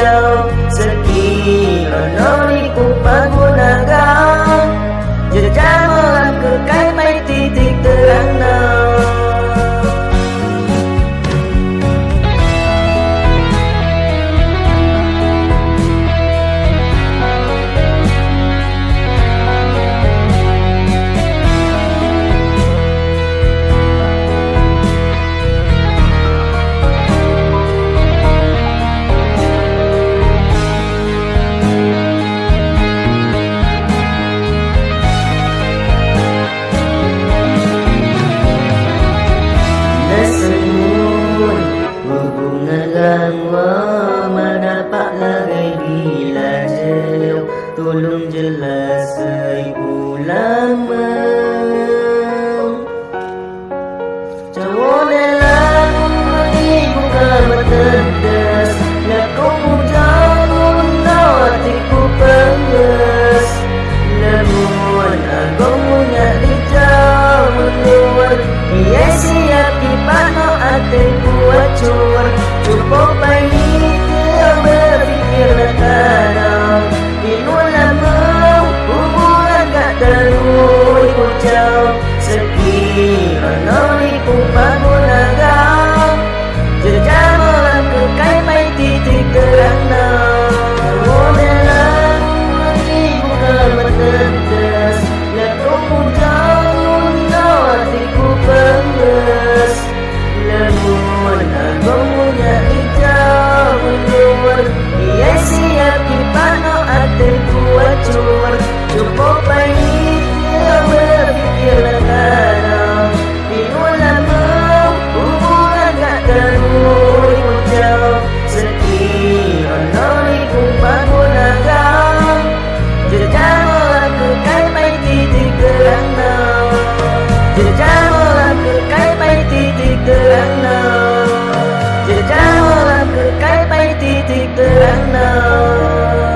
jauh Sekilo noriku pengguna kau Jejamulah kekai titik terang. negeri lajau Tolong jelasai ulama. Jawab lagu ibu kabar terdas Nak kau Namun aku Cukup banyak titik terang